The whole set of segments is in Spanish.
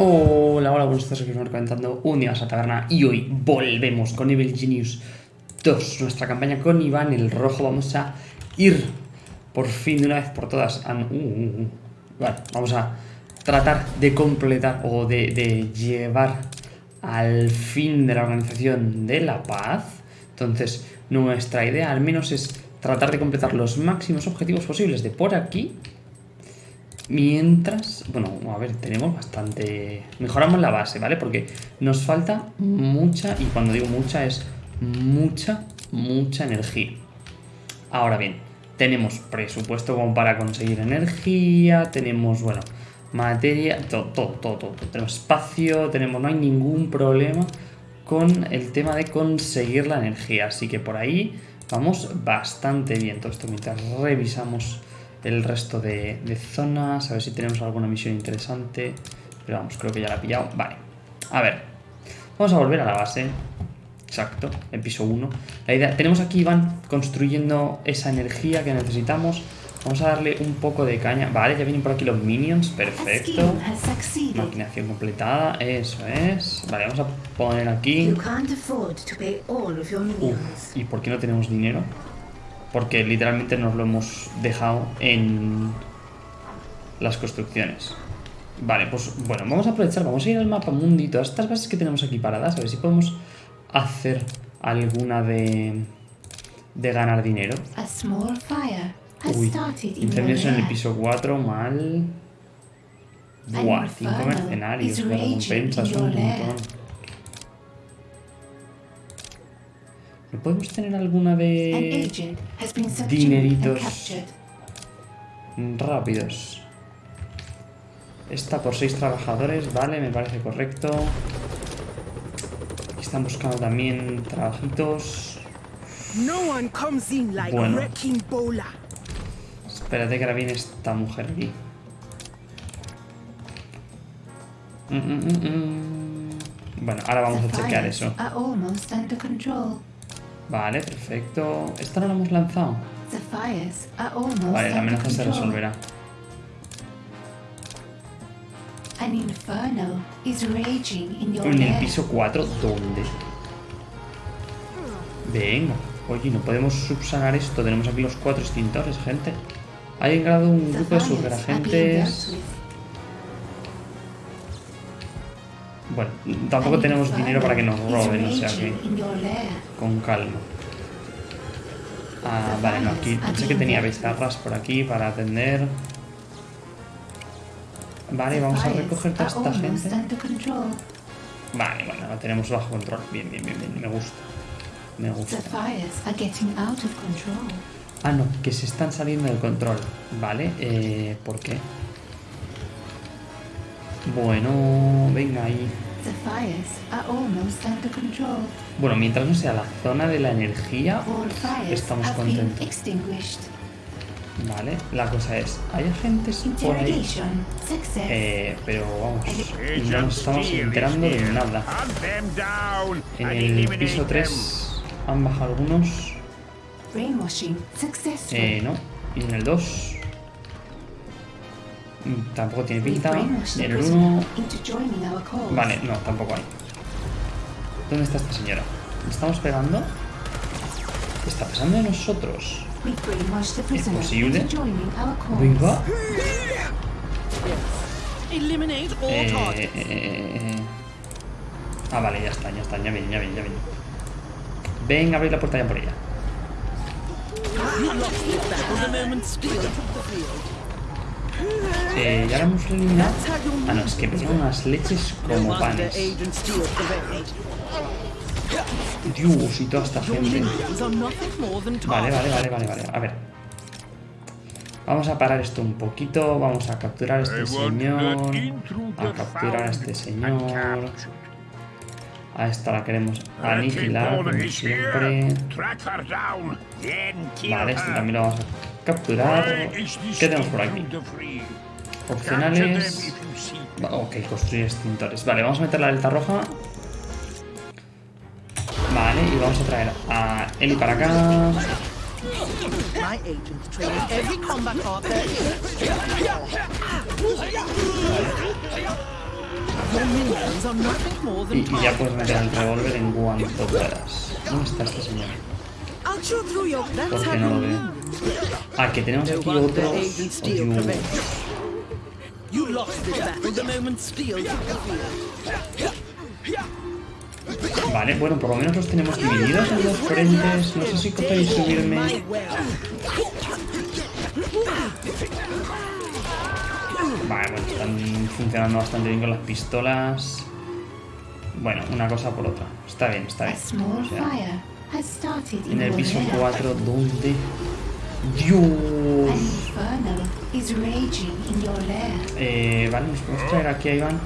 Hola, hola, buenos días, aquí estamos comentando un día más a taberna y hoy volvemos con Evil Genius 2, nuestra campaña con Iván el Rojo. Vamos a ir por fin de una vez por todas. a- uh, uh, uh. Vale, vamos a tratar de completar o de llevar al fin de la organización de la paz. Entonces, nuestra idea al menos es tratar de completar los máximos objetivos posibles de por aquí Mientras, bueno, a ver, tenemos bastante... Mejoramos la base, ¿vale? Porque nos falta mucha, y cuando digo mucha es mucha, mucha energía. Ahora bien, tenemos presupuesto como para conseguir energía, tenemos, bueno, materia, todo, todo, todo, todo. Tenemos espacio, tenemos, no hay ningún problema con el tema de conseguir la energía. Así que por ahí vamos bastante bien. Todo esto mientras revisamos el resto de, de zonas, a ver si tenemos alguna misión interesante. Pero vamos, creo que ya la he pillado. Vale, a ver, vamos a volver a la base. Exacto, el piso 1. La idea, tenemos aquí Iván construyendo esa energía que necesitamos. Vamos a darle un poco de caña. Vale, ya vienen por aquí los minions, perfecto. Maquinación completada, eso es. Vale, vamos a poner aquí. Uf. ¿y por qué no tenemos dinero? Porque literalmente nos lo hemos dejado en las construcciones. Vale, pues bueno, vamos a aprovechar, vamos a ir al mapa mundi, todas estas bases que tenemos aquí paradas, a ver si podemos hacer alguna de, de ganar dinero. Uy, incendios en el piso 4, mal. Buah, 5 inferno mercenarios, recompensas, in un montón. Podemos tener alguna de dineritos. rápidos? Esta por 6 trabajadores, vale, me parece correcto. Aquí están buscando también trabajitos. No one comes in like Bueno. Espérate que ahora viene esta mujer aquí. Mm, mm, mm. Bueno, ahora vamos a chequear eso. Vale, perfecto. ¿Esta no la hemos lanzado? Vale, la amenaza se resolverá. En el piso 4, ¿dónde? Venga. Oye, no podemos subsanar esto. Tenemos aquí los cuatro extintores, gente. Ha llegado un The grupo de fires Bueno, tampoco tenemos dinero para que nos roben, o sea que con calma. Ah, vale, no, aquí pensé que tenía bizarras por aquí para atender. Vale, vamos a recoger toda esta gente. Vale, bueno, la tenemos bajo control. Bien, bien, bien, bien, me gusta. Me gusta. Ah, no, que se están saliendo del control. Vale, eh, ¿por qué? Bueno, venga ahí. The fires are almost under control. Bueno, mientras no sea la zona de la energía, estamos contentos. Vale, la cosa es, ¿hay agentes por ahí? Eh, pero vamos, no nos estamos enterando de nada. En el piso them. 3 han bajado algunos. Eh, no. Y en el 2 mm, tampoco tiene pinta. en el prisoner 1 into joining our cause. Vale, no, tampoco hay. ¿Dónde está esta señora? ¿Le estamos pegando? ¿Qué está pasando de nosotros? Prisoner posible? Venga. Eh, eh, eh. Ah, vale, ya está, ya está, ya viene, ya viene, ya viene. Venga, abrir la puerta ya por ella. Eh, ya la hemos eliminado. Ah, no, es que pegan unas leches como panes. Dios, y toda esta gente. Vale, vale, vale, vale, vale. A ver. Vamos a parar esto un poquito. Vamos a capturar a este señor. A capturar a este señor. A esta la queremos aniquilar, como siempre. Vale, este también lo vamos a capturar. This ¿Qué tenemos por aquí? Opcionales. Ok, construir extintores. Vale, vamos a meter la delta roja. Vale, y vamos a traer a Eli para acá. Y ya puedes meter el revólver en cuanto puedas. ¿Dónde está este señor? ¿Por qué no lo you veo? Ah, que tenemos aquí otros. Vale, bueno, por lo menos los tenemos divididos en dos frentes. No sé si y subirme. Vale, bueno, están funcionando bastante bien con las pistolas. Bueno, una cosa por otra. Está bien, está bien. small O sea, en el piso lair. 4, ¿dónde? Dios. An infernal is raging in your lair. Eh, vale, nos podemos traer aquí a Iván.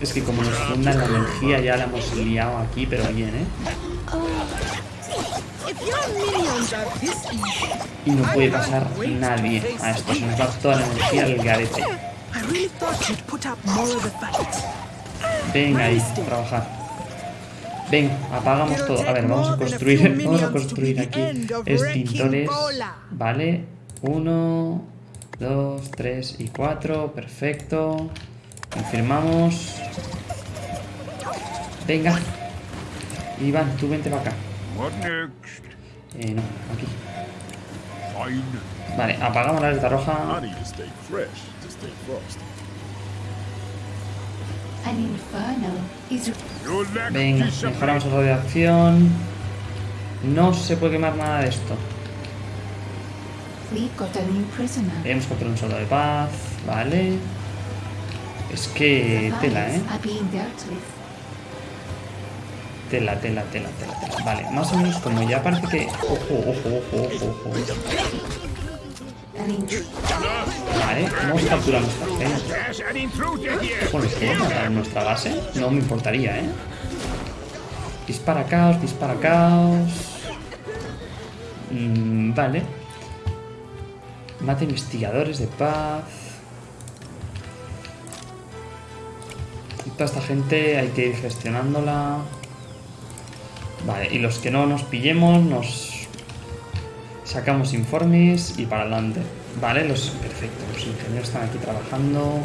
Es que como nos funda la energía ya la hemos liado aquí, pero bien, ¿eh? Y no puede pasar nadie a esto. Se nos va toda la energía al garete. I really thought you'd put up more of the fight. Venga ahí, trabajar. Ven, apagamos todo. A ver, vamos a construir, vamos a construir aquí extintores. Vale, uno, dos, tres y cuatro. Perfecto. Confirmamos. Venga. Iván, tú vente para acá. What next? Eh, no, aquí. Vale, apagamos la alerta roja. Venga, mejoramos de acción. No se puede quemar nada de esto. Hemos encontrado un soldado de paz. Vale. Es que tela, ¿eh? Tela, tela, tela, tela, tela. Vale, más o menos como ya parece que... Ojo, ojo, ojo, ojo, ojo. Vale, hemos capturado nuestra here. Bueno, ¿puedo matar en nuestra base? No me importaría, ¿eh? Dispara caos, dispara caos. Mm, vale. Mata investigadores de paz. Toda esta gente hay que ir gestionándola. Vale, y los que no nos pillemos, nos sacamos informes y para adelante. Vale, los. Perfecto, los ingenieros están aquí trabajando.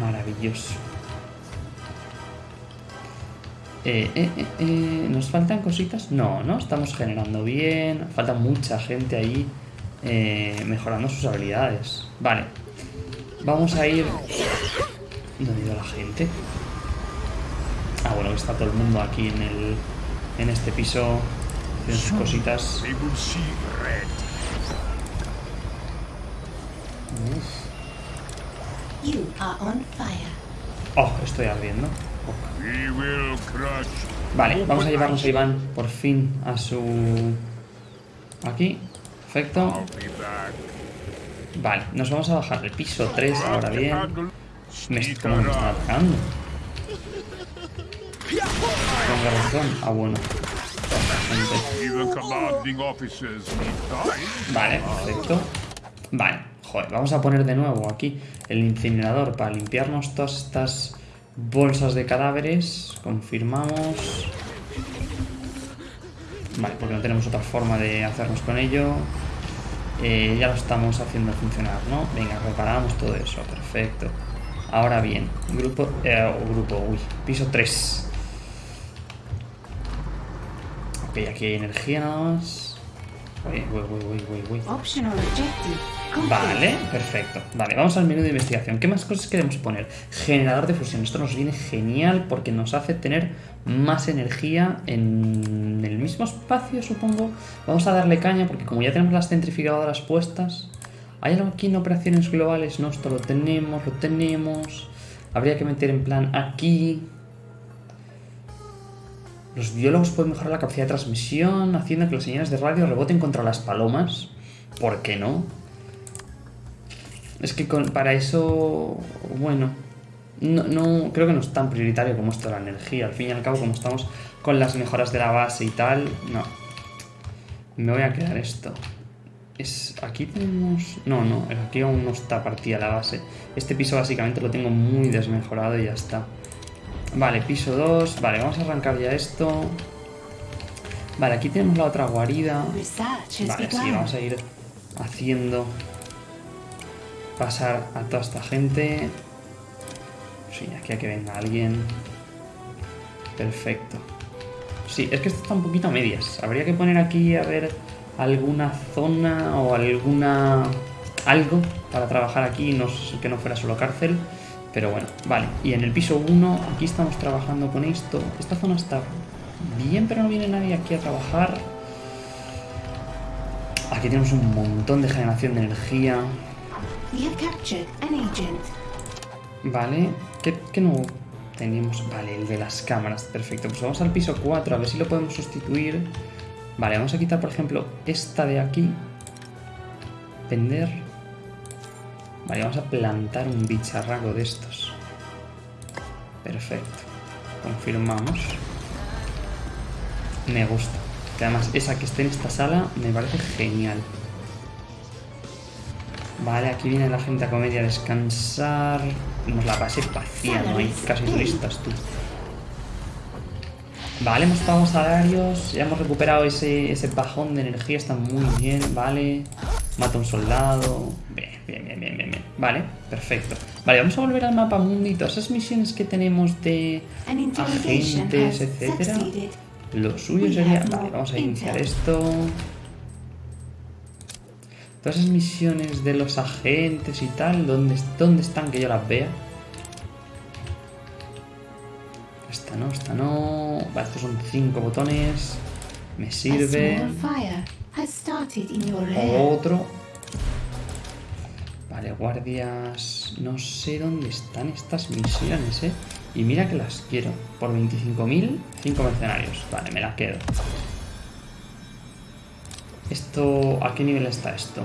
Maravilloso. Eh, eh, eh, eh, ¿Nos faltan cositas? No, no, estamos generando bien. Falta mucha gente ahí eh, mejorando sus habilidades. Vale. Vamos a ir... ¿Dónde ha ido la gente? Ah, bueno, está todo el mundo aquí en el... En este piso. Haciendo sus cositas. Oh, estoy ardiendo. We will crush. Vale, vamos a llevarnos a Iván por fin a su... Aquí. Perfecto. Vale, nos vamos a bajar el piso 3 ahora bien. Me, ¿Cómo me están atacando? Con razón. Ah, bueno. Vale, perfecto. Vale, joder, vamos a poner de nuevo aquí el incinerador para limpiarnos todas estas bolsas de cadáveres. Confirmamos. Vale, porque no tenemos otra forma de hacernos con ello. Eh, ya lo estamos haciendo funcionar, ¿no? Venga, reparamos todo eso, perfecto. Ahora bien, grupo, eh, grupo, uy, piso 3. Ok, aquí hay energía nada más. Uy, uy, uy. Vale, perfecto. Vale, vamos al menú de investigación. ¿Qué más cosas queremos poner? Generador de fusión. Esto nos viene genial porque nos hace tener más energía en el mismo espacio, supongo. Vamos a darle caña porque como ya tenemos las centrifugadoras puestas... ¿Hay algo aquí en operaciones globales? No, esto lo tenemos, lo tenemos. Habría que meter en plan aquí... Los biólogos pueden mejorar la capacidad de transmisión haciendo que las señales de radio reboten contra las palomas. ¿Por qué no? Es que para eso, bueno, no, no- creo que no es tan prioritario como esto de la energía. Al fin y al cabo, como estamos con las mejoras de la base y tal, no. Me voy a quedar esto. Es, aquí tenemos... No, no, aquí aún no está partida la base. Este piso básicamente lo tengo muy desmejorado y ya está. Vale, piso 2. Vale, vamos a arrancar ya esto. Vale, aquí tenemos la otra guarida. Vale, sí, vamos a ir haciendo pasar a toda esta gente. Sí, aquí a que venga alguien. Perfecto. Sí, es que esto está un poquito a medias. Habría que poner aquí a ver alguna zona o alguna... algo para trabajar aquí, no que no fuera solo cárcel. Pero bueno, vale. Y en el piso 1, aquí estamos trabajando con esto. Esta zona está bien, pero no viene nadie aquí a trabajar. Aquí tenemos un montón de generación de energía. Vale, ¿qué, qué no tenemos? Vale, el de las cámaras, perfecto. Pues vamos al piso 4, a ver si lo podemos sustituir. Vale, vamos a quitar, por ejemplo, esta de aquí. Vender. Vale, vamos a plantar un bicharraco de estos. Perfecto. Confirmamos. Me gusta. Que además esa que esté en esta sala me parece genial. Vale, aquí viene la gente a comer y a descansar. Tenemos la base vacía, no hay casi turistas, tú. Vale, hemos pagado salarios, ya hemos recuperado ese, ese bajón de energía, está muy bien, vale. Mata a un soldado. Bien, bien, bien, bien, bien, bien. Vale, perfecto. Vale, vamos a volver al mapa mundi. Todas esas misiones que tenemos de agentes, etcétera. Lo suyo sería... Vale, vamos a iniciar esto. Todas esas misiones de los agentes y tal, ¿dónde, dónde están que yo las vea? Esta no, esta no... Vale, estos son cinco botones. Me sirve. Otro. Vale, guardias... No sé dónde están estas misiones, ¿eh? Y mira que las quiero. Por 25.000, 5 mercenarios. Vale, me la quedo. Esto... ¿A qué nivel está esto?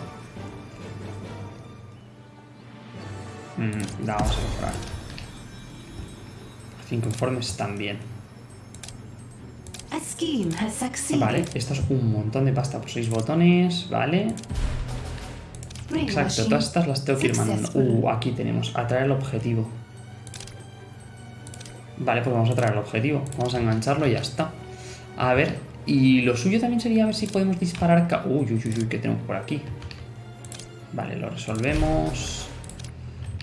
Mm, la vamos a mejorar. 5 informes también. A. Vale, esto es un montón de pasta por 6 botones, vale. Exacto, todas estas las tengo que ir mandando. Uh, aquí tenemos, atraer el objetivo. Vale, pues vamos a traer el objetivo. Vamos a engancharlo y ya está. A ver, y lo suyo también sería ver si podemos disparar... Uy, uy, uy, uy, ¿qué tenemos por aquí? Vale, lo resolvemos.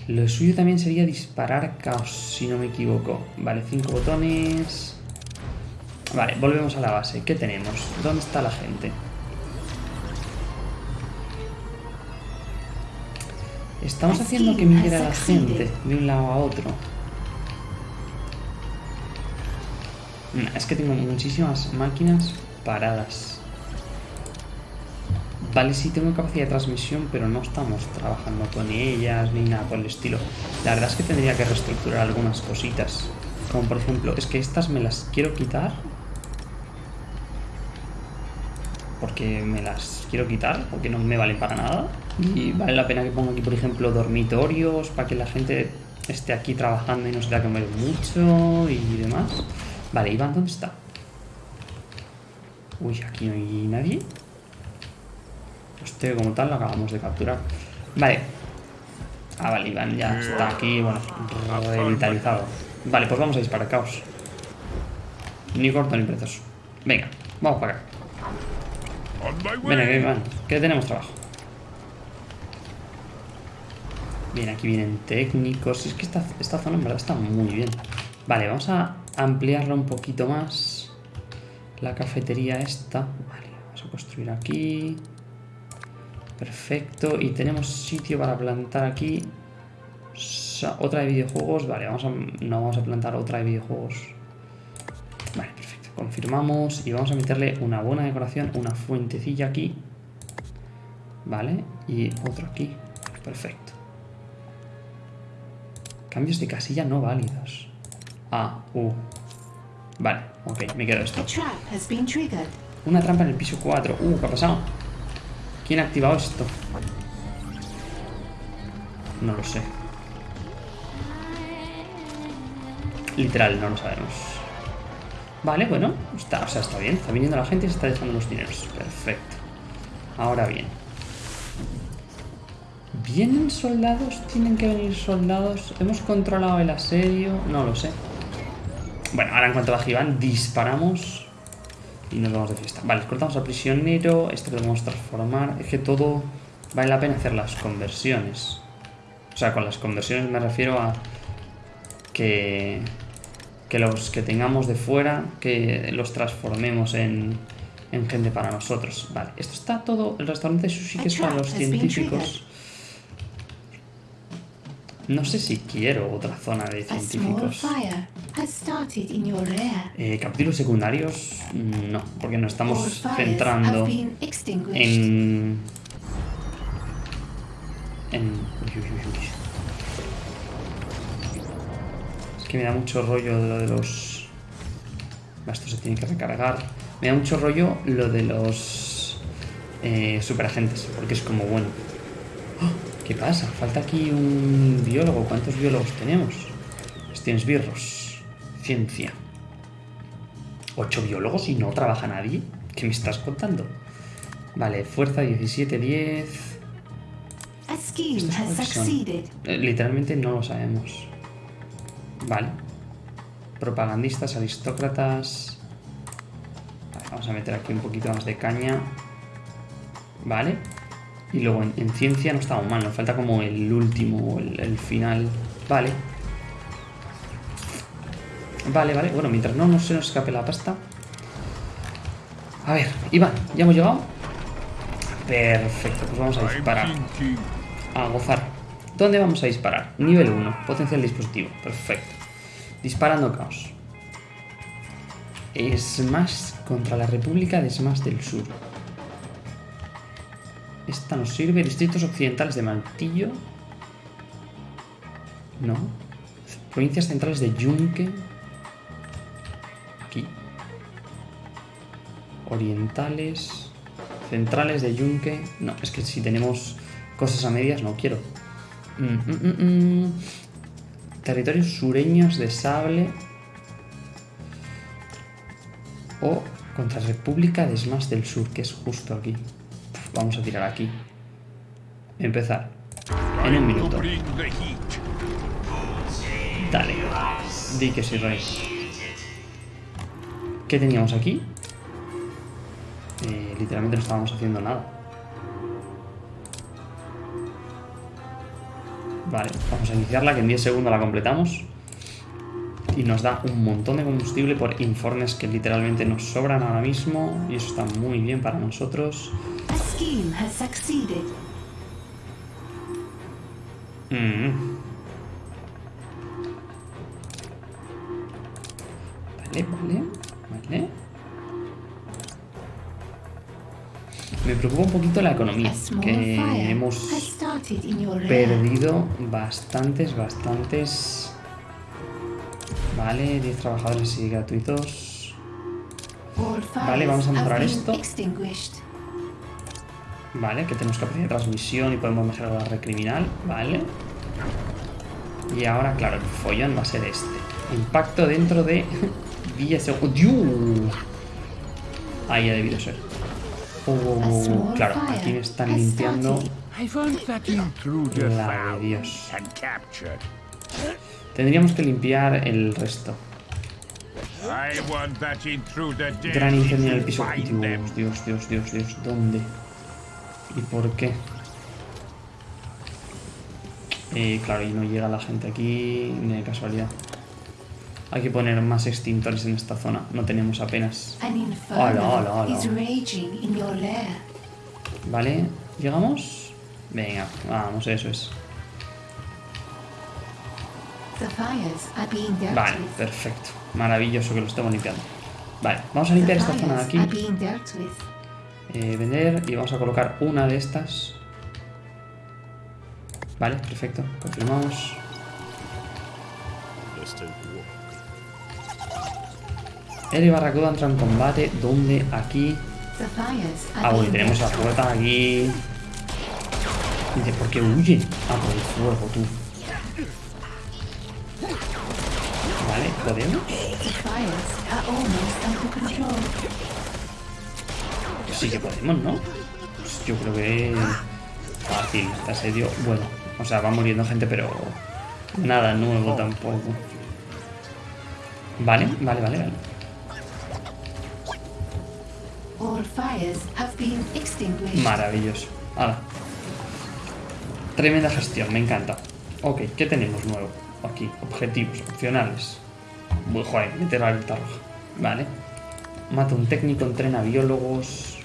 Lo suyo también sería disparar caos, si no me equivoco. Vale, cinco botones. Vale, volvemos a la base. ¿Qué tenemos? ¿Dónde está la gente? Estamos haciendo que migre a la gente de un lado a otro. Nah, Es que tengo muchísimas máquinas paradas. Vale, sí tengo capacidad de transmisión, pero no estamos trabajando con ellas ni nada por el estilo. La verdad es que tendría que reestructurar algunas cositas. Como por ejemplo, es que estas me las quiero quitar. Porque me las quiero quitar, porque no me valen para nada. Y vale la pena que ponga aquí, por ejemplo, dormitorios, para que la gente esté aquí trabajando y no se tenga que mucho y demás. Vale, Iván, ¿dónde está? Uy, aquí no hay nadie. Este como tal lo acabamos de capturar. Vale. Ah, vale, Iván ya está aquí, bueno, revitalizado. Vale, pues vamos a disparar caos. Ni corto ni perezoso. Venga, vamos para acá. On my Ven aquí, way. Iván, que tenemos trabajo. Bien, aquí vienen técnicos. Es que esta, esta zona en verdad está muy bien. Vale, vamos a ampliarla un poquito más. La cafetería esta. Vale, vamos a construir aquí. Perfecto. Y tenemos sitio para plantar aquí. Otra de videojuegos. Vale, vamos a, no vamos a plantar otra de videojuegos. Vale, perfecto. Confirmamos y vamos a meterle una buena decoración, una fuentecilla aquí. Vale, y otro aquí. Perfecto. Cambios de casilla no válidos. Ah, uh. Vale, ok, me quedo esto. Una trampa en el piso 4. Uh, ¿qué ha pasado? ¿Quién ha activado esto? No lo sé. Literal, no lo sabemos. Vale, bueno, está, o sea, está bien. Está viniendo la gente y se está dejando los dineros. Perfecto. Ahora bien. ¿Vienen soldados? ¿Tienen que venir soldados? ¿Hemos controlado el asedio? No lo sé. Bueno, ahora en cuanto baje Iván, disparamos y nos vamos de fiesta. Vale, cortamos al prisionero. Esto lo podemos transformar. Es que todo vale la pena hacer las conversiones. O sea, con las conversiones me refiero a que, que los que tengamos de fuera, que los transformemos en, en gente para nosotros. Vale, esto está todo, el restaurante sushi que es para los científicos. No sé si quiero otra zona de científicos. Eh, capítulos secundarios, no, porque nos estamos centrando en... En... Es que me da mucho rollo de lo de los... Esto se tiene que recargar. Me da mucho rollo lo de los... Eh, superagentes, porque es como, bueno... ¡Ah! ¿Qué pasa? Falta aquí un biólogo. ¿Cuántos biólogos tenemos? Birros. Ciencia. ¿Ocho biólogos y no trabaja nadie? ¿Qué me estás contando? Vale, fuerza 17, 10... A scheme Estos has cuáles son. succeeded. Eh, literalmente no lo sabemos. Vale. Propagandistas, aristócratas... Vale, vamos a meter aquí un poquito más de caña. Vale. Y luego en, en ciencia no estamos mal, nos falta como el último, el, el final. Vale. Vale, vale. Bueno, mientras no, no se nos escape la pasta. A ver, Iván, ¿ya hemos llegado? Perfecto, pues vamos a disparar. A gozar. ¿Dónde vamos a disparar? Nivel 1. Potencial dispositivo. Perfecto. Disparando caos. Smash contra la República de Smash del Sur. Esta nos sirve. Distritos occidentales de Maltillo. No. Provincias centrales de Yunque. Aquí. Orientales. Centrales de Yunque. No, es que si tenemos cosas a medias no quiero. Mm, mm, mm. Territorios sureños de Sable. O contra República de Smash del Sur, que es justo aquí. Vamos a tirar aquí. Empezar. En un To minuto. Dale. Di que sí, Rey. ¿Qué teníamos aquí? Eh, literalmente no estábamos haciendo nada. Vale, vamos a iniciarla, que en 10 segundos la completamos. Y nos da un montón de combustible por informes que literalmente nos sobran ahora mismo. Y eso está muy bien para nosotros. Scheme has succeeded. Mm. Vale, vale, vale. Me preocupa un poquito la economía, que hemos perdido bastantes, bastantes... Vale, 10 trabajadores y gratuitos. Vale, vamos a mejorar esto. Vale, que tenemos capacidad de transmisión y podemos mejorar la red criminal. Vale. Y ahora, claro, el follón va a ser este. Impacto dentro de 10 segundos. Ahí ha debido ser. Oh, claro, aquí me están limpiando la de Dios. Tendríamos que limpiar el resto. Gran incendio en el piso. Dios, Dios, Dios, Dios. ¿Dónde? ¿Y por qué? Eh, claro, y no llega la gente aquí ni de casualidad. Hay que poner más extintores en esta zona. No tenemos apenas. Hola, hola, hola. ¿Vale? ¿Llegamos? Venga, vamos, eso es. Vale, perfecto. Maravilloso que lo estemos limpiando. Vale, vamos a limpiar esta zona de aquí. Eh, vender y vamos a colocar una de estas. Vale, perfecto. Confirmamos. A. El y Barracuda entra en combate. ¿Dónde? Aquí. Ah, bueno, tenemos with. puerta aquí. Dice, ¿por qué huye? Ah, por el fuego, tú. Vale, ¿podemos? Pues sí que podemos, ¿no? Pues yo creo que... Fácil, este asedio. Bueno, o sea, va muriendo gente, pero... Nada nuevo tampoco. Vale, vale, vale, vale. Maravilloso. Tremenda gestión, me encanta. Ok, ¿qué tenemos nuevo? Aquí, objetivos, opcionales. Uy, joder, meter la alerta roja. Vale. Mata un técnico, entrena biólogos.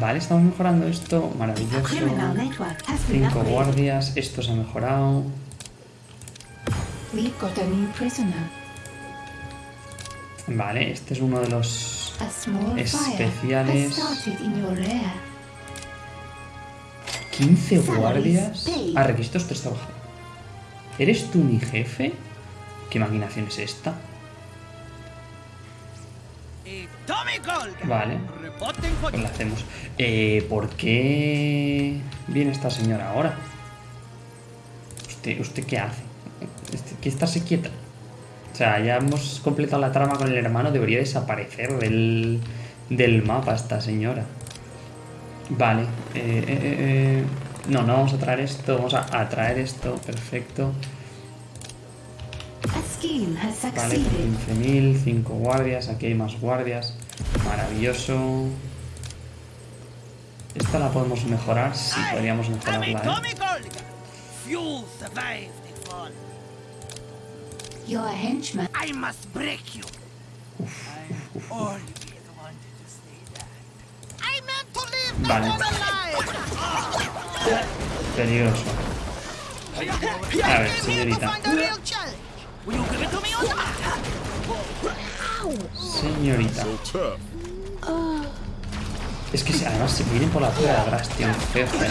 Vale, estamos mejorando esto. Maravilloso. Cinco guardias. Esto se ha mejorado. Vale, este es uno de los... Especiales. has started in your rear. 15 Salaries guardias. Ah, requisitos tres trabajadores. ¿Eres tú mi jefe? ¿Qué maquinación es esta? Vale. Pues la hacemos. Eh, ¿Por qué viene esta señora ahora? ¿Usted, usted qué hace? Este- Que estarse quieta. O sea, ya hemos completado la trama con el hermano. Debería desaparecer del, del mapa esta señora. Vale. eh, eh, eh. No, no vamos a traer esto. Vamos a, a traer esto. Perfecto. A Vale, por succeeded. 15.000, 5 guardias, aquí hay más guardias. Maravilloso. Esta la podemos mejorar, sí, podríamos a mejorarla, ¿eh? Tommy Golga. Few survived the fall. Your henchman. I must break you. I always wanted to say that. I meant to leave the Vale. Peligroso. A ver, señorita. Señorita. Es que se- además se vienen por la puerta de atrás, tío. Feo, feo.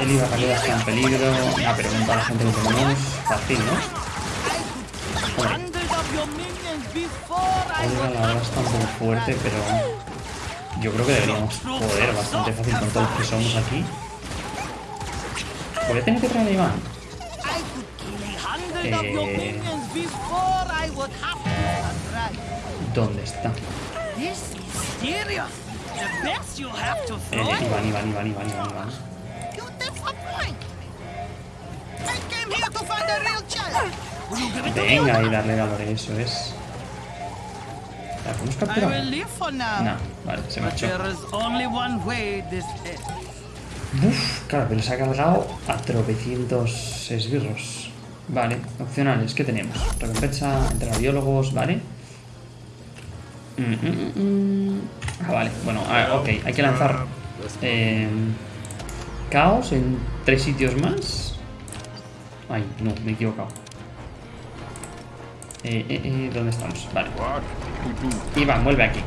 El Iba está en peligro. Una pregunta a la gente que tenemos. Fácil, ¿no? Olga la verdad está un poco fuerte, pero yo creo que deberíamos poder bastante fácil con todos los que somos aquí. Voy a tener que traer a Iván. Eh. ¿Dónde está? Eh. Iván, Iván, Iván, Iván, Iván? Venga y darle valor, eso es. ¿La podemos I capturar? will leave for now. No, vale, se marchó. there is only one way this ends. Uf, claro, pero se ha cargado a tropecientos esbirros. Vale, opcionales, ¿qué tenemos? Recompensa entre biólogos, ¿vale? Mm, mm, mm. Ah, vale, bueno, ah, ok, hay que lanzar eh, caos en tres sitios más. Ay, no, me he equivocado. Eh, eh, eh, ¿Dónde estamos? Vale. Iván, vuelve aquí.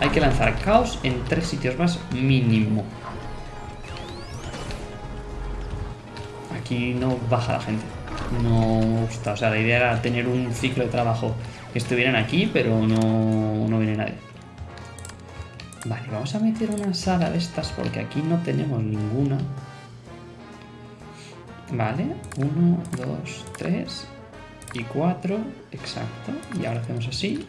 Hay que lanzar caos en tres sitios más mínimo. Aquí no baja la gente. No gusta. O sea, la idea era tener un ciclo de trabajo que estuvieran aquí, pero no, no viene nadie. Vale, vamos a meter una sala de estas porque aquí no tenemos ninguna. Vale, uno, dos, tres y cuatro. Exacto. Y ahora hacemos así.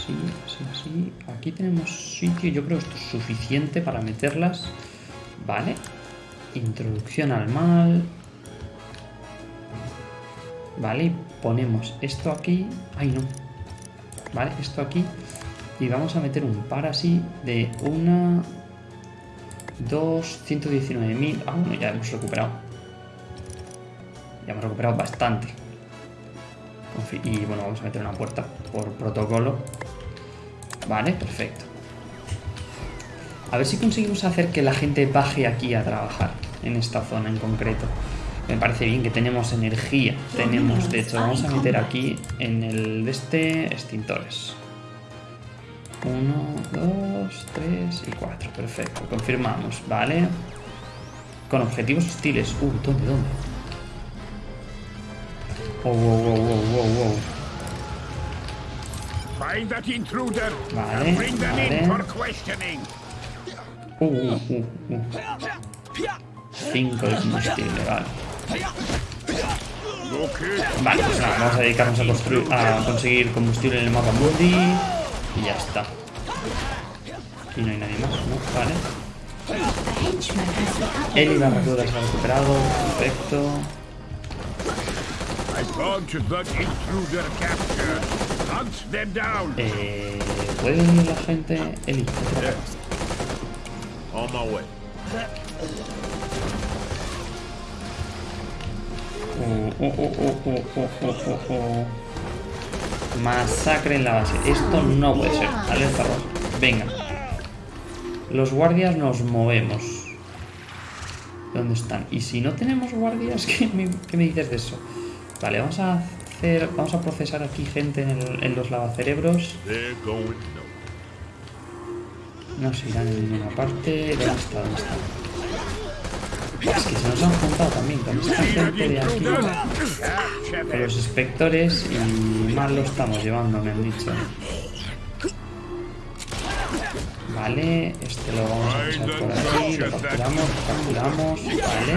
Así, así, así. Aquí tenemos sitio. Yo creo que esto es suficiente para meterlas. Vale. Introducción al mal. Vale, y ponemos esto aquí. Ay, no. Vale, esto aquí. Y vamos a meter un par así de una... Dos, 119.000. Ah, bueno, ya hemos recuperado. Ya hemos recuperado bastante. Y bueno, vamos a meter una puerta por protocolo. Vale, perfecto. A ver si conseguimos hacer que la gente baje aquí a trabajar, en esta zona en concreto. Me parece bien que tenemos energía. Tenemos, de hecho, vamos a meter aquí en el de este extintores. Uno, dos, tres y cuatro. Perfecto, confirmamos, ¿vale? Con objetivos hostiles. Uh, ¿dónde, dónde? Wow, wow, wow, wow, wow, wow. Find that intruder Vale, and bring them in vale. for questioning. Uh, uh, uh, uh. Cinco de combustible, vale. Vale, pues nada, vamos a dedicarnos a, construir, a conseguir combustible en el mapa mundi y ya está. Aquí no hay nadie más, ¿no? Vale. Upgraded. Eli la recluta se ha recuperado, perfecto. I eh, ¿Puede la gente Eli? On my way. Uh, uh, uh, Masacre en la base. Esto no puede ser. Alerta roja. Venga. Los guardias nos movemos. ¿Dónde están? Y si no tenemos guardias, qué me dices de eso? Vale, vamos a hacer. Vamos a procesar aquí gente en, el- en los lavacerebros. No. Se irán en ninguna parte. ¿Dónde está? ¿Dónde está? Es que se nos han juntado también con esta gente de aquí. Con los inspectores y mal lo estamos llevando, me han dicho. Vale, este lo vamos a pasar por aquí, lo capturamos, lo capturamos, vale.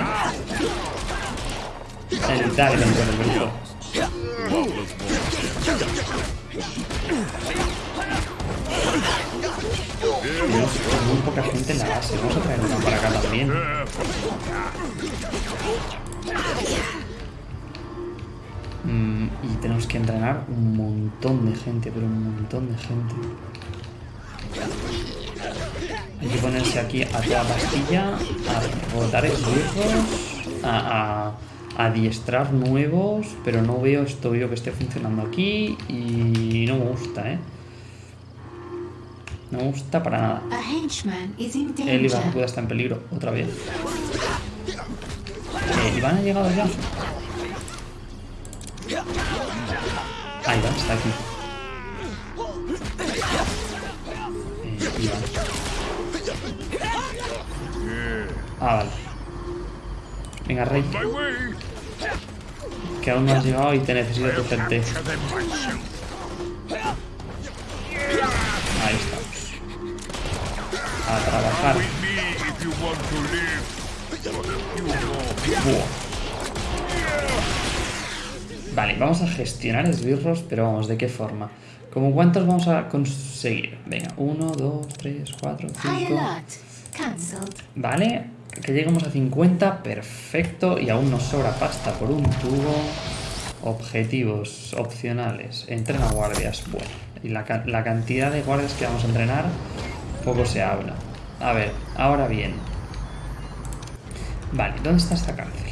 El el brujo. Muy poca gente en la base. Vamos a traer una para acá también. Mm, y tenemos que entrenar un montón de gente, pero un montón de gente. Hay que ponerse aquí a toda pastilla, a botar esbirros, a, a adiestrar nuevos, pero no veo esto veo que esté funcionando aquí y no me gusta, ¿eh? No me gusta para nada. El Iván. Cuda está en peligro otra vez. Eh, Iván ha llegado ya. Ah, Iván está aquí. Eh, Iván. Ah, vale. Venga, Rey. Que aún no has llegado y te necesito tu gente. Ahí estamos. A trabajar. Buah. Vale, vamos a gestionar esbirros, pero vamos, ¿de qué forma? ¿Cómo cuántos vamos a conseguir? Venga, uno, dos, tres, cuatro, cinco... Vale, que lleguemos a 50, perfecto. Y aún nos sobra pasta por un tubo. Objetivos opcionales. Entrena guardias. Bueno, y la, la cantidad de guardias que vamos a entrenar, poco se habla. A ver, ahora bien. Vale, ¿dónde está esta cárcel?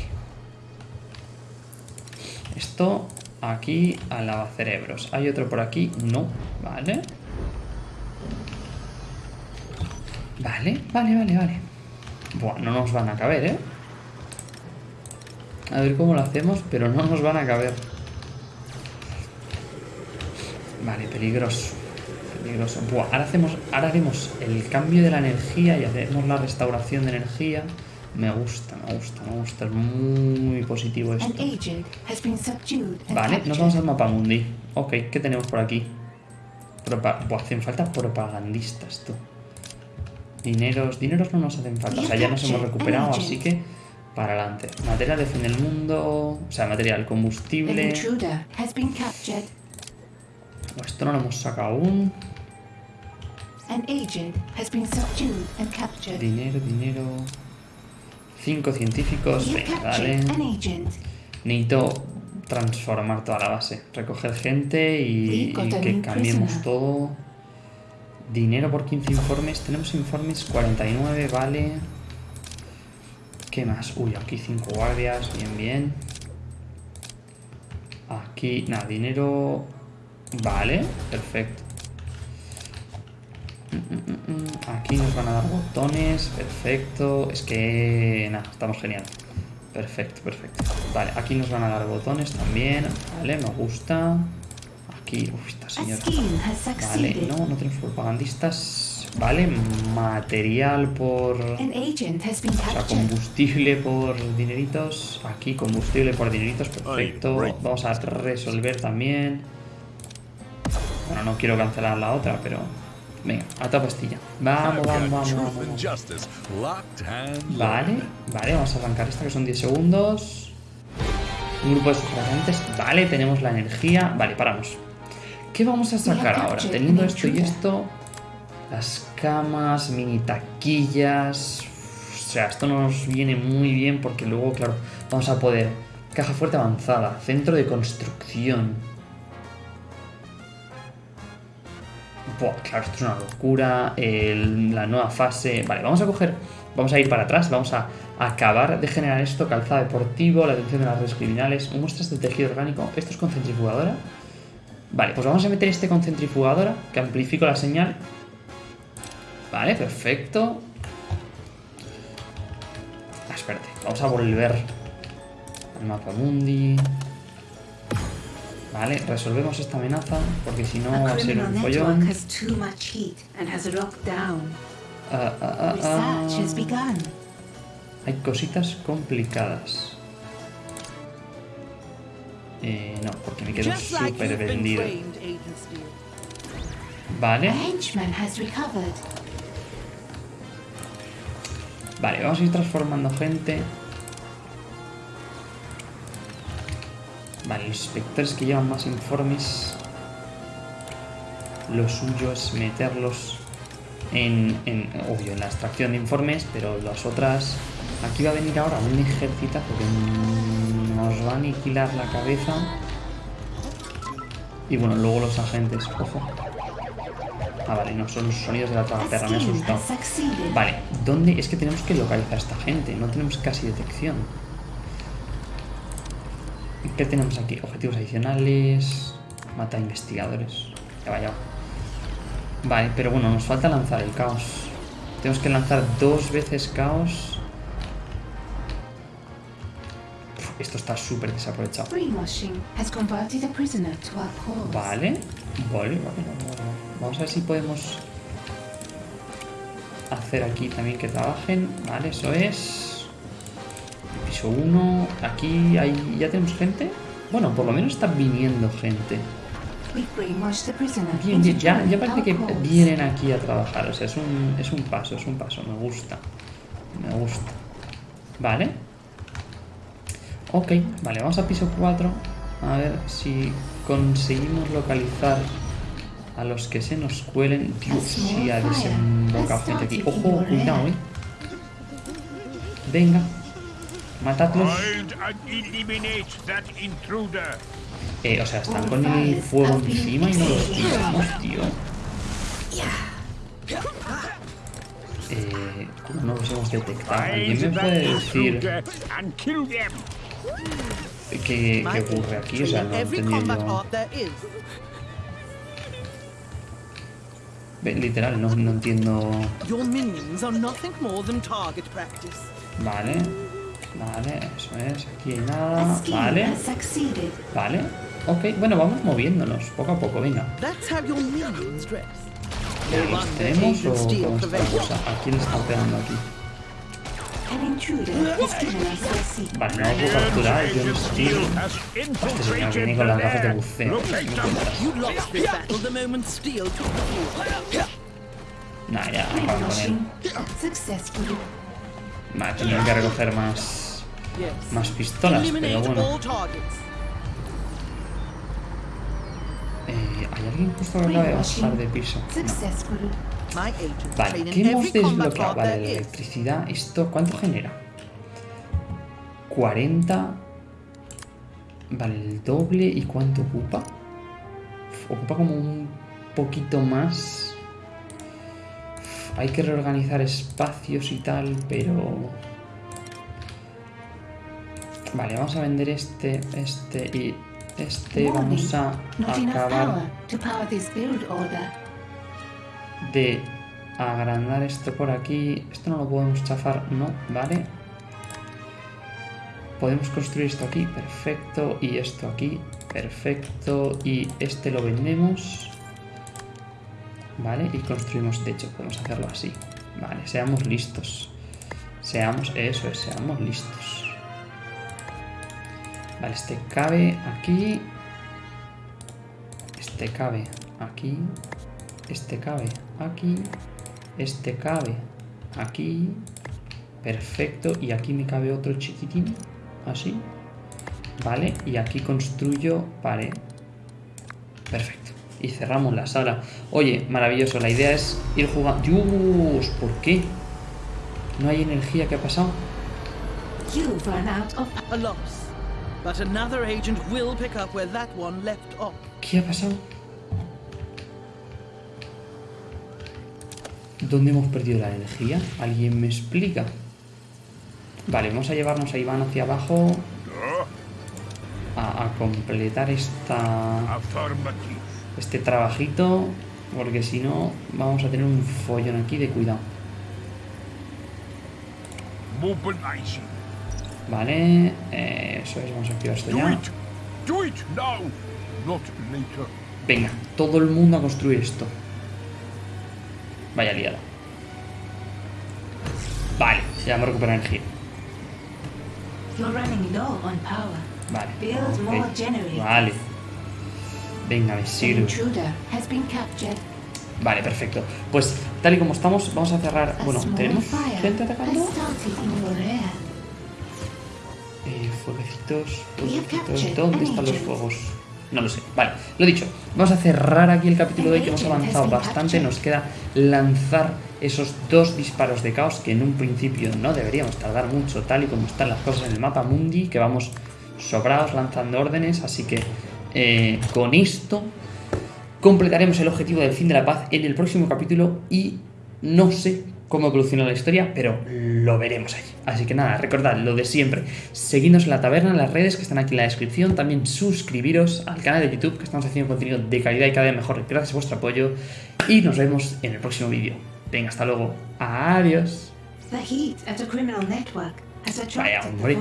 Esto aquí al lavacerebros. ¿Hay otro por aquí? No. Vale. Vale, vale, vale, vale. Buah, no nos van a caber, ¿eh? A ver cómo lo hacemos, pero no nos van a caber. Vale, peligroso. Peligroso. Buah, ahora hacemos, ahora haremos el cambio de la energía y hacemos la restauración de energía. Me gusta, me gusta, me gusta. Es muy positivo esto. Vale, nos vamos al mapa mundi. Ok, ¿qué tenemos por aquí? Propa Buah, hacen falta propagandistas, tú. Dineros, dineros no nos hacen falta. O sea, ya nos hemos recuperado, así que para adelante. Material defiende el mundo. O sea, material combustible. Buah, esto no lo hemos sacado aún. Dinero, dinero. Cinco científicos. Venga, agent. Necesito transformar toda la base. Recoger gente y, que cambiemos todo. Dinero por 15 informes. Tenemos informes 49, vale. ¿Qué más? Uy, aquí 5 guardias. Bien, bien. Aquí, nada, dinero. Vale, perfecto. Mm, mm, mm. Aquí nos van a dar botones, perfecto. Es que, nada, estamos genial. Perfecto, perfecto. Vale, aquí nos van a dar botones también. Vale, me gusta. Aquí, uy, esta A señora. scheme has Vale, succeeded. no, no tenemos propagandistas. Vale, material por... An agent has been O sea, captured. combustible por dineritos. Aquí combustible por dineritos, perfecto. Vamos a resolver también. Bueno, no quiero cancelar la otra, pero... Venga, a toda pastilla. Vamos, vamos, vamos, vamos. Vale, vale, vamos a arrancar esta que son 10 segundos. Un grupo de sufragantes. Vale, tenemos la energía. Vale, paramos. ¿Qué vamos a sacar ahora? Teniendo esto y esto. Las camas, mini taquillas. O sea, esto nos viene muy bien porque luego, claro, vamos a poder. Caja fuerte avanzada, centro de construcción. Buah, claro, esto es una locura. el- la nueva fase. Vale, vamos a coger. Vamos a ir para atrás. Vamos a acabar de generar esto: calzado deportivo, la atención de las redes criminales, muestras de tejido orgánico. Esto es con centrifugadora. Vale, pues vamos a meter este con centrifugadora, que amplifico la señal. Vale, perfecto. Ah, espérate, vamos a volver al mapa mundi. Vale, resolvemos esta amenaza, porque si no va A ser un follón. has too much heat and has Eh, no, porque me quedo súper vendido. Vale, vale, vamos a ir transformando gente. Vale, los inspectores que llevan más informes. Lo suyo es meterlos en, en, obvio, en la extracción de informes, pero las otras... Aquí va a venir ahora un ejército que nos va a aniquilar la cabeza. Y bueno, luego los agentes, ojo. Ah, vale, no, son los sonidos de la A tragaperra, me ha asustado. Vale, ¿dónde? Es que tenemos que localizar a esta gente, no tenemos casi detección. ¿Qué tenemos aquí? Objetivos adicionales. Mata investigadores. Ya va, ya va. Vale, pero bueno, nos falta lanzar el caos. Tenemos que lanzar dos veces caos. Esto está súper desaprovechado. Vale, vale, vale, vale. Vamos a ver si podemos hacer aquí también que trabajen. Vale, eso es. Piso 1. Aquí hay, ya tenemos gente. Bueno, por lo menos está viniendo gente. Bien, ya, ya parece que vienen aquí a trabajar. O sea, es un, es un paso, es un paso. Me gusta. Me gusta. Vale. Ok, vale, vamos a piso 4. A ver si conseguimos localizar a los que se nos cuelen. Dios, si ha desembocado gente aquí. Ojo, cuidado, eh. Venga. Matadlos. Eh, o sea, están con el fuego encima y no los tiramos, tío. Eh, ¿Cómo no los hemos detectado? ¿Alguien me puede decir qué, qué ocurre aquí? O sea, no yo. Ve, Literal, no, no entiendo. Vale, vale, eso es. Aquí hay nada. Vale, vale. Ok, bueno, vamos moviéndonos poco a poco, venga. That's how your minions dress. ¿Ya No ¿Los tenemos o cómo está la cosa? ¿A quién está pegando aquí? Vale, no puedo capturar, yo no has Este señor viene con las gafas de buceo. Nah, ya, acaban con él. Vale, tendré que recoger más, más pistolas, pero bueno. ¿Hay alguien justo que acaba de bajar de piso? No. Vale, ¿qué hemos desbloqueado? Vale, la electricidad. ¿Esto cuánto genera? 40. Vale, el doble. ¿Y cuánto ocupa? Ocupa como un poquito más. Hay que reorganizar espacios y tal, pero... Vale, vamos a vender este, este y este. Vamos a acabar de agrandar esto por aquí. Esto no lo podemos chafar, no, vale. Podemos construir esto aquí, perfecto. Y esto aquí, perfecto. Y este lo vendemos. Vale, y construimos techo. Podemos hacerlo así. Vale, seamos listos. Seamos, eso es, seamos listos. Vale, este cabe aquí. Este cabe aquí. Este cabe aquí. Este cabe aquí. Perfecto. Y aquí me cabe otro chiquitín. Así. Vale. Y aquí construyo pared. Perfecto. Y cerramos la sala. Oye, maravilloso. La idea es ir jugando. Dios, ¿por qué? No hay energía. ¿Qué ha pasado? But another agent will pick up where that one left off. ¿Qué ha pasado? ¿Dónde hemos perdido la energía? ¿Alguien me explica? Vale, vamos a llevarnos a Iván hacia abajo a, a completar esta, este trabajito, porque si no vamos a tener un follón aquí de cuidado. Vale, eh, eso es, vamos a activar esto ya. Venga, todo el mundo a construir esto. Vaya liada. Vale, ya hemos recuperado energía. Vale. Build more ok, generators. Vale. Venga, me sirve. Vale, perfecto. Pues tal y como estamos, vamos a cerrar. Bueno, ¿tenemos gente atacando? Eh, fueguecitos, ¿Dónde an están los fuegos? No lo sé. Vale, lo dicho. Vamos a cerrar aquí el capítulo de hoy que hemos avanzado bastante. Nos queda lanzar esos dos disparos de caos que en un principio no deberíamos tardar mucho, tal y como están las cosas en el mapa mundi, que vamos sobrados lanzando órdenes. Así que eh, con esto completaremos el objetivo del fin de la paz en el próximo capítulo y no sé cómo evoluciona la historia, pero lo veremos allí. Así que nada, recordad lo de siempre. Seguidnos en la taberna, en las redes que están aquí en la descripción. También suscribiros al canal de YouTube que estamos haciendo contenido de calidad y cada vez mejor gracias a vuestro apoyo. Y nos vemos en el próximo vídeo. Venga, hasta luego. Adiós. Vaya, hombre.